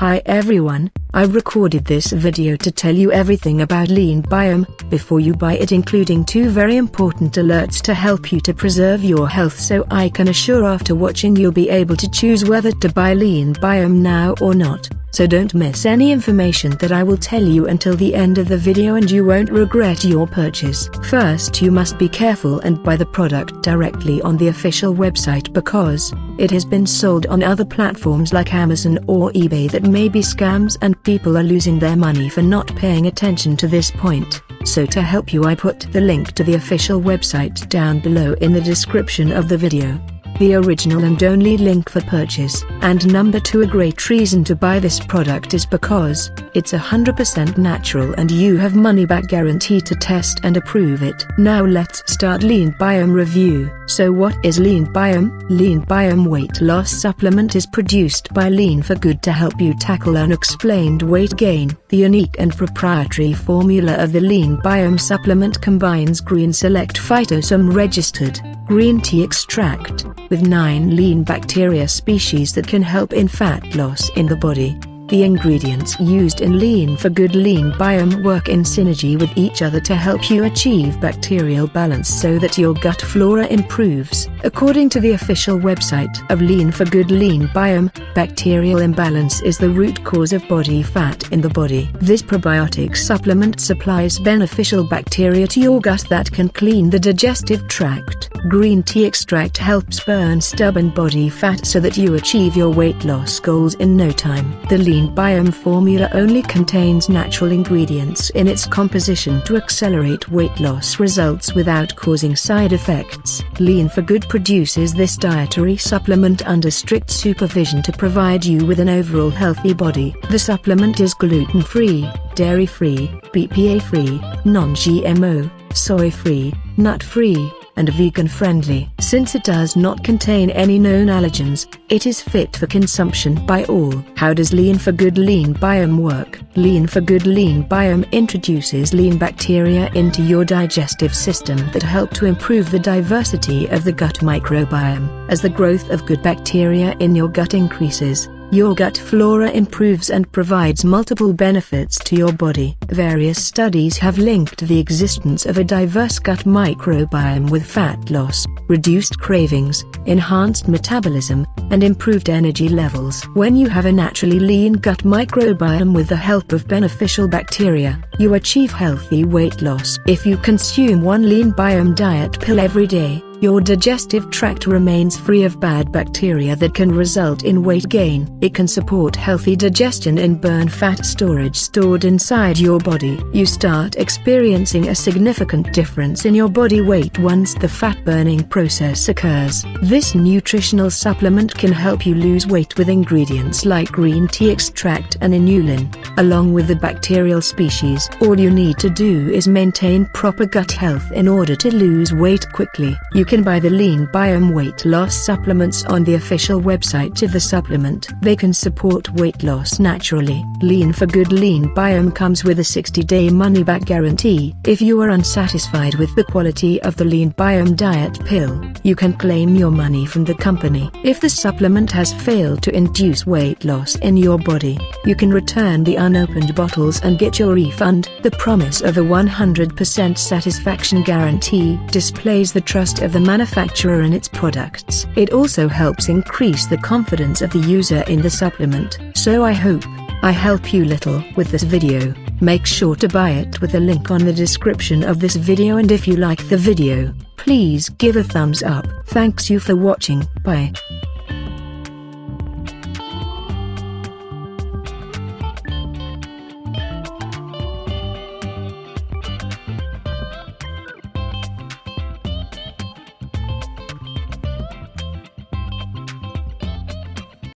Hi everyone, I recorded this video to tell you everything about Lean Biome, before you buy it including two very important alerts to help you to preserve your health so I can assure after watching you'll be able to choose whether to buy Lean Biome now or not so don't miss any information that I will tell you until the end of the video and you won't regret your purchase. First you must be careful and buy the product directly on the official website because, it has been sold on other platforms like Amazon or eBay that may be scams and people are losing their money for not paying attention to this point. So to help you I put the link to the official website down below in the description of the video the original and only link for purchase. And number 2 a great reason to buy this product is because, it's 100% natural and you have money back guarantee to test and approve it. Now let's start Lean Biome review. So what is Lean Biome? Lean Biome weight loss supplement is produced by Lean for Good to help you tackle unexplained weight gain. The unique and proprietary formula of the Lean Biome supplement combines Green Select Phytosome registered green tea extract, with 9 lean bacteria species that can help in fat loss in the body. The ingredients used in Lean for Good Lean Biome work in synergy with each other to help you achieve bacterial balance so that your gut flora improves. According to the official website of Lean for Good Lean Biome, bacterial imbalance is the root cause of body fat in the body. This probiotic supplement supplies beneficial bacteria to your gut that can clean the digestive tract. Green tea extract helps burn stubborn body fat so that you achieve your weight loss goals in no time. The Lean Biome formula only contains natural ingredients in its composition to accelerate weight loss results without causing side effects. Lean for Good produces this dietary supplement under strict supervision to provide you with an overall healthy body. The supplement is gluten-free, dairy-free, BPA-free, non-GMO, soy-free, nut-free, and vegan-friendly. Since it does not contain any known allergens, it is fit for consumption by all. How does Lean for Good Lean Biome work? Lean for Good Lean Biome introduces lean bacteria into your digestive system that help to improve the diversity of the gut microbiome. As the growth of good bacteria in your gut increases, your gut flora improves and provides multiple benefits to your body. Various studies have linked the existence of a diverse gut microbiome with fat loss, reduced cravings, enhanced metabolism, and improved energy levels. When you have a naturally lean gut microbiome with the help of beneficial bacteria, you achieve healthy weight loss. If you consume one lean biome diet pill every day, your digestive tract remains free of bad bacteria that can result in weight gain. It can support healthy digestion and burn fat storage stored inside your body. You start experiencing a significant difference in your body weight once the fat burning process occurs. This nutritional supplement can help you lose weight with ingredients like green tea extract and inulin, along with the bacterial species. All you need to do is maintain proper gut health in order to lose weight quickly. You can buy the Lean Biome weight loss supplements on the official website of the supplement. They can support weight loss naturally. Lean for Good Lean Biome comes with a 60-day money-back guarantee. If you are unsatisfied with the quality of the Lean Biome diet pill, you can claim your money from the company. If the supplement has failed to induce weight loss in your body, you can return the unopened bottles and get your refund. The promise of a 100% satisfaction guarantee displays the trust of the manufacturer and its products. It also helps increase the confidence of the user in the supplement. So I hope I help you little with this video. Make sure to buy it with the link on the description of this video and if you like the video, please give a thumbs up. Thanks you for watching. Bye.